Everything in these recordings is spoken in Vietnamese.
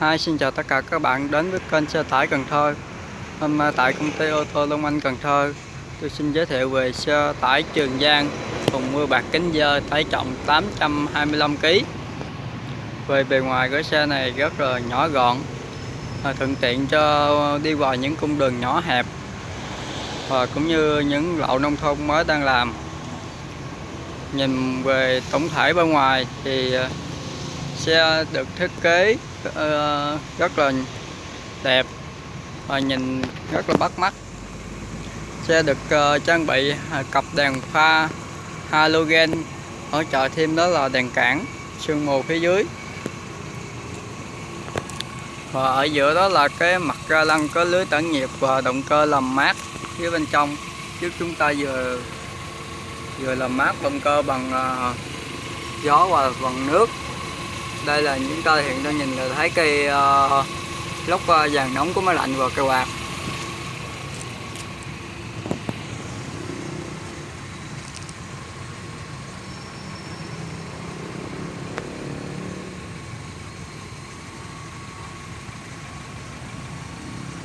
Hi, xin chào tất cả các bạn đến với kênh xe tải Cần Thơ. Hôm nay tại công ty ô tô Long Anh Cần Thơ Tôi xin giới thiệu về xe tải Trường Giang Thùng mưa bạc kính dơ tải trọng 825kg Về bề ngoài của xe này rất là nhỏ gọn à, Thuận tiện cho đi vào những cung đường nhỏ hẹp Và cũng như những lộ nông thôn mới đang làm. Nhìn về tổng thể bên ngoài thì à, xe được thiết kế Ờ, rất là đẹp và nhìn rất là bắt mắt. Xe được ờ, trang bị à, cặp đèn pha halogen. Hỗ trợ thêm đó là đèn cản sương mù phía dưới. Và ở giữa đó là cái mặt ga lăng có lưới tản nhiệt và động cơ làm mát phía bên trong. Trước chúng ta vừa vừa làm mát động cơ bằng uh, gió và bằng nước đây là những ta hiện đang nhìn là thấy cây uh, lốc uh, vàng nóng của máy lạnh và cây quạt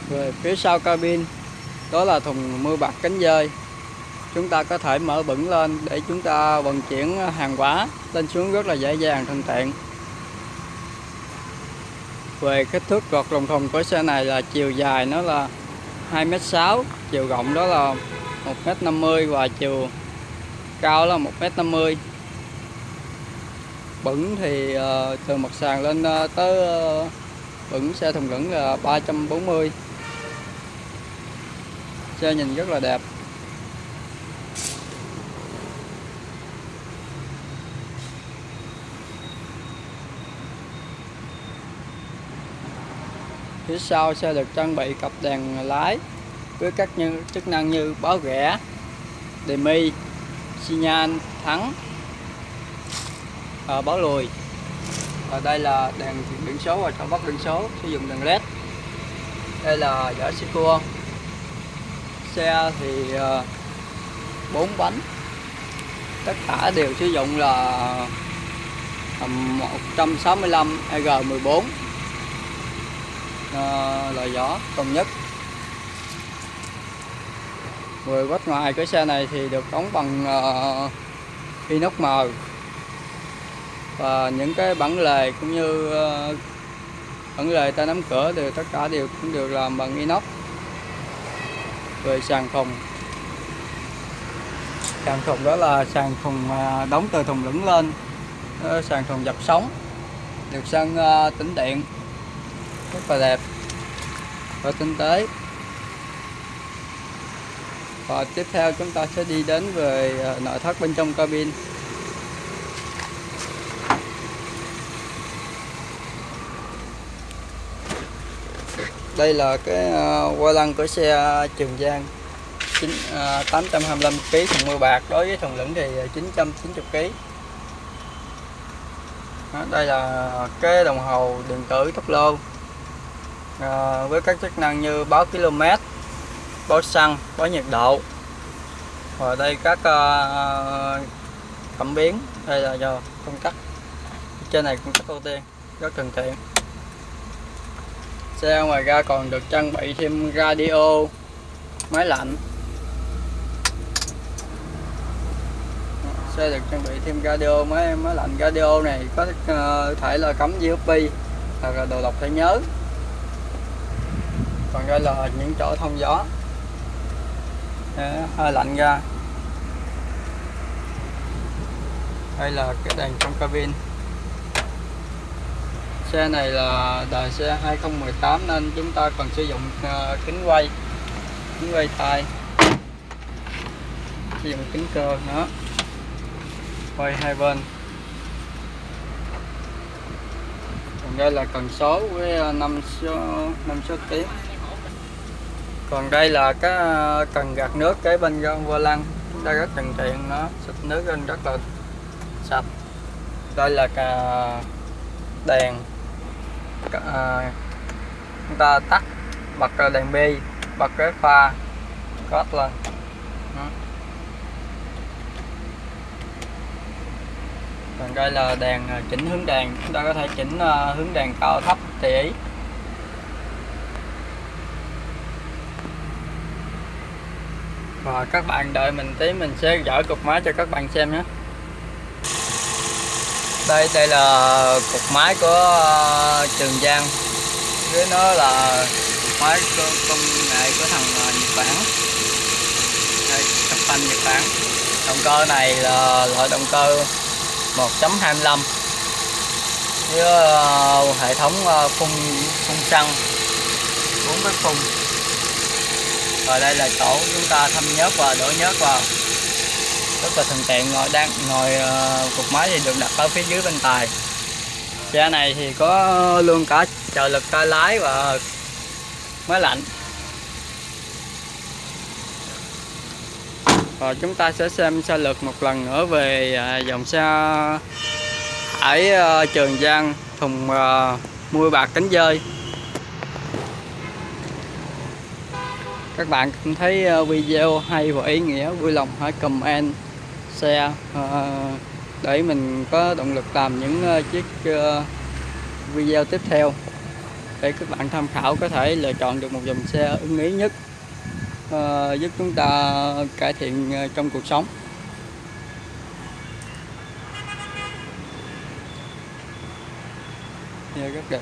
về phía sau cabin đó là thùng mưa bạc cánh dơi. Chúng ta có thể mở bẩn lên để chúng ta vận chuyển hàng hóa lên xuống rất là dễ dàng thuận tiện về kích thước gọt lồng thùng của xe này là chiều dài nó là 2m6 chiều rộng đó là 1m50 và chiều cao là 1m50 bẩn thì uh, từ mặt sàn lên uh, tới uh, bẩn xe thùng lửng là 340 xe nhìn rất là đẹp. Phía sau xe được trang bị cặp đèn lái với các như, chức năng như báo rẽ đề mi xi nhan thắng à, báo lùi. Và đây là đèn biển số và cho bắt biển số sử dụng đèn led. Đây là giỏ xe cua. Xe thì uh, bánh. Tất cả đều sử dụng là 165 EG14 uh, loại gió công nhất. Về vách ngoài cái xe này thì được đóng bằng uh, inox mờ và những cái bản lề cũng như uh, bản lề ta nắm cửa đều tất cả đều cũng được làm bằng inox. Về sàn thùng. Sàn thùng đó là sàn thùng đóng từ thùng lửng lên sàn thùng dập sóng. Được sân tĩnh điện rất là đẹp. Và tinh tế. Và tiếp theo chúng ta sẽ đi đến về ờ, nội thất bên trong cabin. Đây là cái ờ, qua lăng của xe Trường Giang. 9, 825 kg thùng mưa bạc. Đối với thùng lửng thì ờ, 990 kg đây là cái đồng hồ điện tử tốc lô à, với các chức năng như báo km báo xăng báo nhiệt độ. Và đây các uh, cảm biến đây là do công tắc. Trên này công tắc ưu tiên rất thuận tiện xe ngoài ra còn được trang bị thêm radio máy lạnh. Xe được trang bị thêm radio máy máy lạnh radio này có uh, thể là cắm USB hoặc là đồ đọc thẻ nhớ còn đây là những chỗ thông gió. Hơi lạnh ra. Đây là cái đèn trong cabin. Xe này là đời xe 2018 nên chúng ta còn sử dụng ờ, kính quay kính quay tay sử dụng kính cơ nữa quay hai bên. Còn đây là cần số với ờ, năm số năm số tiếng còn đây là cái ờ, cần gạt nước cái bên vô lăng. Chúng ta rất thuận tiện nó xịt nước lên rất là sạch. Đây là cả đèn à, chúng ta tắt bật ờ, đèn bi bật cái pha cốt lên. Còn đây là đèn chỉnh hướng đèn. Chúng ta có thể chỉnh hướng đèn cao thấp tùy ý. Và các bạn đợi mình tí mình sẽ dỡ cục máy cho các bạn xem nhé. Đây đây là cục máy của ờ, Trường Giang. Dưới nó là cục máy công, công nghệ của thằng ờ, Nhật Bản. Đây, cặp phanh Nhật Bản. Động cơ này là loại động cơ 1.25 với ờ, hệ thống phun phun xăng. 4 bếp phun và đây là chỗ chúng ta thâm nhớt và đổ nhớt vào. Rất là thuận tiện ngồi đang ngồi ờ, cục máy thì được đặt ở phía dưới bên tài. Xe này thì có luôn cả trợ lực tay lái và máy lạnh. Và chúng ta sẽ xem sơ lược một lần nữa về à, dòng xe ở ờ, Trường Giang thùng uh, bạc cánh dơi. Các bạn thấy ờ, video hay và ý nghĩa vui lòng hãy comment share ờ, để mình có động lực làm những ờ, chiếc video tiếp theo để các bạn tham khảo có thể lựa chọn được một dòng xe ưng ý nhất giúp chúng ta cải thiện trong cuộc sống. Yeah, rất đẹp